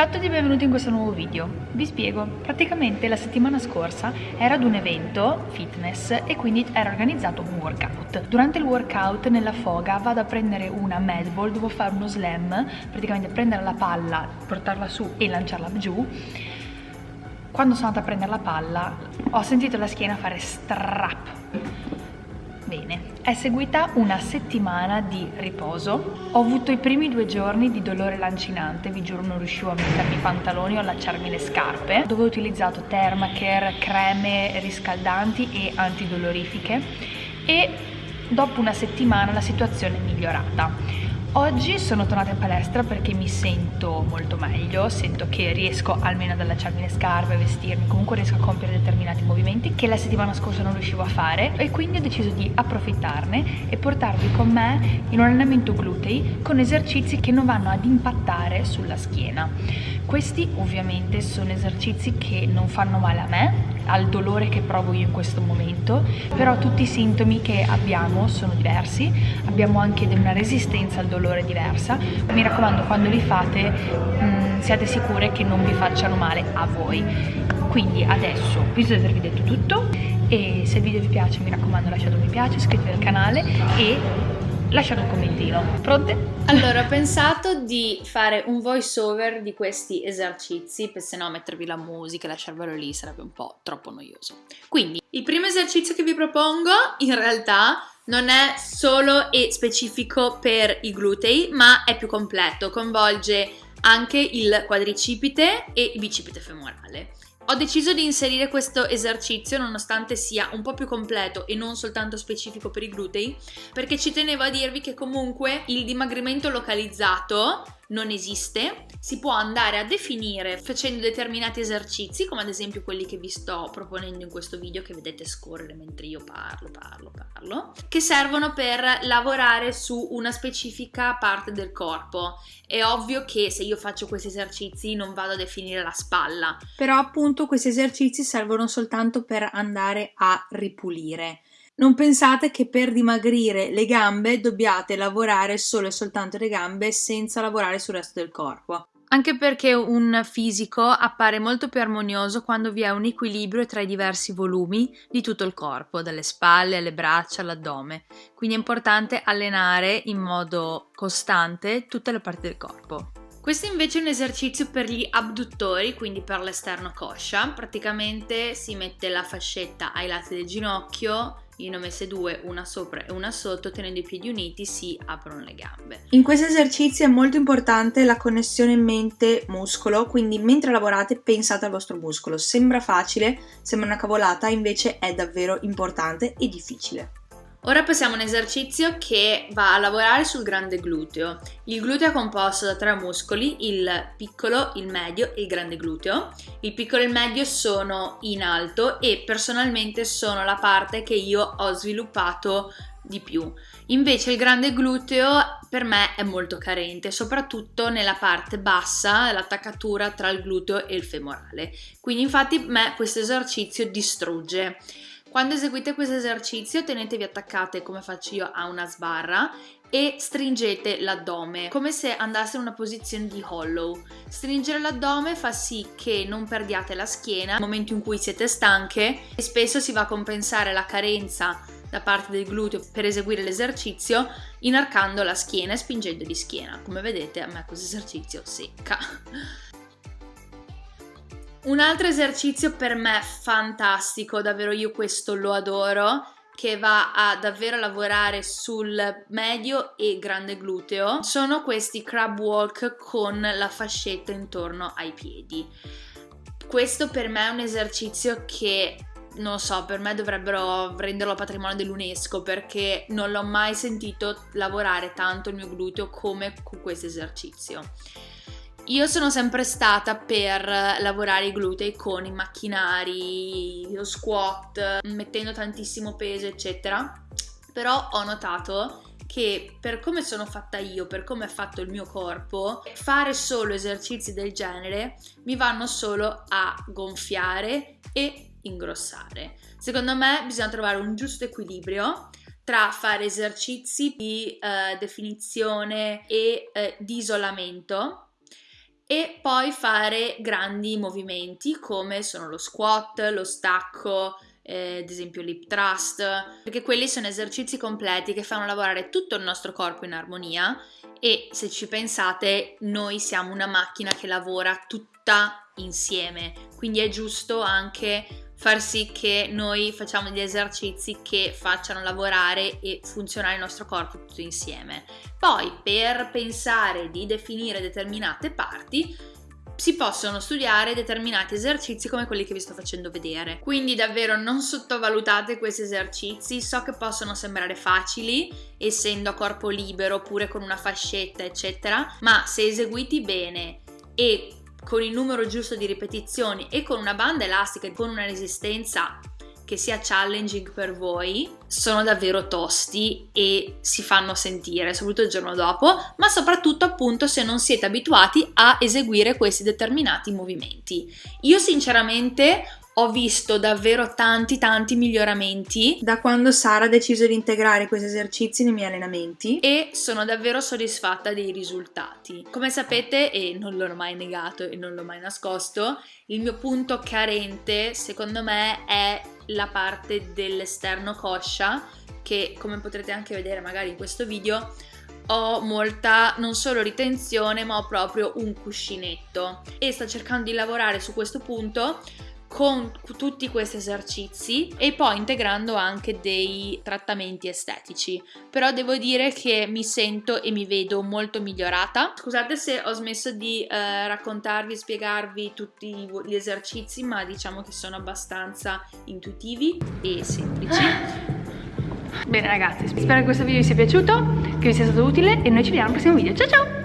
Ciao a tutti e benvenuti in questo nuovo video. Vi spiego, praticamente la settimana scorsa ero ad un evento fitness e quindi era organizzato un workout. Durante il workout nella foga vado a prendere una medball, devo fare uno slam, praticamente prendere la palla, portarla su e lanciarla giù. Quando sono andata a prendere la palla ho sentito la schiena fare strap Bene, è seguita una settimana di riposo. Ho avuto i primi due giorni di dolore lancinante, vi giuro non riuscivo a mettermi i pantaloni o allacciarmi le scarpe, dove ho utilizzato Thermacare, creme riscaldanti e antidolorifiche e dopo una settimana la situazione è migliorata. Oggi sono tornata in palestra perché mi sento molto meglio, sento che riesco almeno ad allacciarmi le scarpe, a vestirmi, comunque riesco a compiere determinati movimenti che la settimana scorsa non riuscivo a fare e quindi ho deciso di approfittarne e portarvi con me in un allenamento glutei con esercizi che non vanno ad impattare sulla schiena. Questi ovviamente sono esercizi che non fanno male a me, al dolore che provo io in questo momento, però tutti i sintomi che abbiamo sono diversi, abbiamo anche una resistenza al dolore dolore diversa. Mi raccomando, quando li fate mh, mm, siate sicure che non vi facciano male a voi. Quindi adesso penso di avervi detto tutto e se il video vi piace mi raccomando lasciate un mi piace, iscrivetevi al canale e lasciate un commentino. Pronte? Allora, ho pensato di fare un voice over di questi esercizi, per se no mettervi la musica e lasciarvelo lì sarebbe un po' troppo noioso. Quindi, il primo esercizio che vi propongo in realtà non è solo e specifico per i glutei, ma è più completo, coinvolge anche il quadricipite e il bicipite femorale. Ho deciso di inserire questo esercizio nonostante sia un po' più completo e non soltanto specifico per i glutei perché ci tenevo a dirvi che comunque il dimagrimento localizzato non esiste, si può andare a definire facendo determinati esercizi, come ad esempio quelli che vi sto proponendo in questo video che vedete scorrere mentre io parlo, parlo, parlo, che servono per lavorare su una specifica parte del corpo. È ovvio che se io faccio questi esercizi non vado a definire la spalla. Però appunto questi esercizi servono soltanto per andare a ripulire non pensate che per dimagrire le gambe dobbiate lavorare solo e soltanto le gambe senza lavorare sul resto del corpo. Anche perché un fisico appare molto più armonioso quando vi è un equilibrio tra i diversi volumi di tutto il corpo, dalle spalle alle braccia all'addome. Quindi è importante allenare in modo costante tutte le parti del corpo. Questo invece è un esercizio per gli abduttori, quindi per l'esterno coscia. Praticamente si mette la fascetta ai lati del ginocchio io ne ho messe due, una sopra e una sotto, tenendo i piedi uniti si aprono le gambe. In questo esercizio è molto importante la connessione mente-muscolo, quindi mentre lavorate pensate al vostro muscolo. Sembra facile, sembra una cavolata, invece è davvero importante e difficile. Ora passiamo a un esercizio che va a lavorare sul grande gluteo. Il gluteo è composto da tre muscoli, il piccolo, il medio e il grande gluteo. Il piccolo e il medio sono in alto e personalmente sono la parte che io ho sviluppato di più. Invece il grande gluteo per me è molto carente, soprattutto nella parte bassa, l'attaccatura tra il gluteo e il femorale. Quindi infatti me questo esercizio distrugge. Quando eseguite questo esercizio tenetevi attaccate come faccio io a una sbarra e stringete l'addome come se andasse in una posizione di hollow. Stringere l'addome fa sì che non perdiate la schiena nel momento in cui siete stanche e spesso si va a compensare la carenza da parte del gluteo per eseguire l'esercizio inarcando la schiena e spingendo di schiena. Come vedete a me questo esercizio secca. Un altro esercizio per me fantastico, davvero io questo lo adoro, che va a davvero lavorare sul medio e grande gluteo, sono questi crab walk con la fascetta intorno ai piedi. Questo per me è un esercizio che non so, per me dovrebbero renderlo patrimonio dell'UNESCO perché non l'ho mai sentito lavorare tanto il mio gluteo come con questo esercizio. Io sono sempre stata per lavorare i glutei con i macchinari, lo squat, mettendo tantissimo peso, eccetera. Però ho notato che per come sono fatta io, per come è fatto il mio corpo, fare solo esercizi del genere mi vanno solo a gonfiare e ingrossare. Secondo me bisogna trovare un giusto equilibrio tra fare esercizi di eh, definizione e eh, di isolamento e poi fare grandi movimenti come sono lo squat, lo stacco, eh, ad esempio l'hip thrust, perché quelli sono esercizi completi che fanno lavorare tutto il nostro corpo in armonia e se ci pensate noi siamo una macchina che lavora tutta insieme, quindi è giusto anche far sì che noi facciamo degli esercizi che facciano lavorare e funzionare il nostro corpo tutto insieme. Poi per pensare di definire determinate parti si possono studiare determinati esercizi come quelli che vi sto facendo vedere. Quindi davvero non sottovalutate questi esercizi, so che possono sembrare facili essendo a corpo libero oppure con una fascetta eccetera, ma se eseguiti bene e con il numero giusto di ripetizioni e con una banda elastica e con una resistenza che sia challenging per voi sono davvero tosti e si fanno sentire, soprattutto il giorno dopo, ma soprattutto appunto se non siete abituati a eseguire questi determinati movimenti. Io sinceramente ho visto davvero tanti tanti miglioramenti. Da quando Sara ha deciso di integrare questi esercizi nei miei allenamenti. E sono davvero soddisfatta dei risultati. Come sapete, e non l'ho mai negato e non l'ho mai nascosto, il mio punto carente secondo me è la parte dell'esterno coscia che come potrete anche vedere magari in questo video ho molta non solo ritenzione ma ho proprio un cuscinetto. E sto cercando di lavorare su questo punto con tutti questi esercizi e poi integrando anche dei trattamenti estetici. Però devo dire che mi sento e mi vedo molto migliorata. Scusate se ho smesso di eh, raccontarvi e spiegarvi tutti gli esercizi ma diciamo che sono abbastanza intuitivi e semplici. Bene ragazzi spero che questo video vi sia piaciuto che vi sia stato utile e noi ci vediamo al prossimo video. Ciao ciao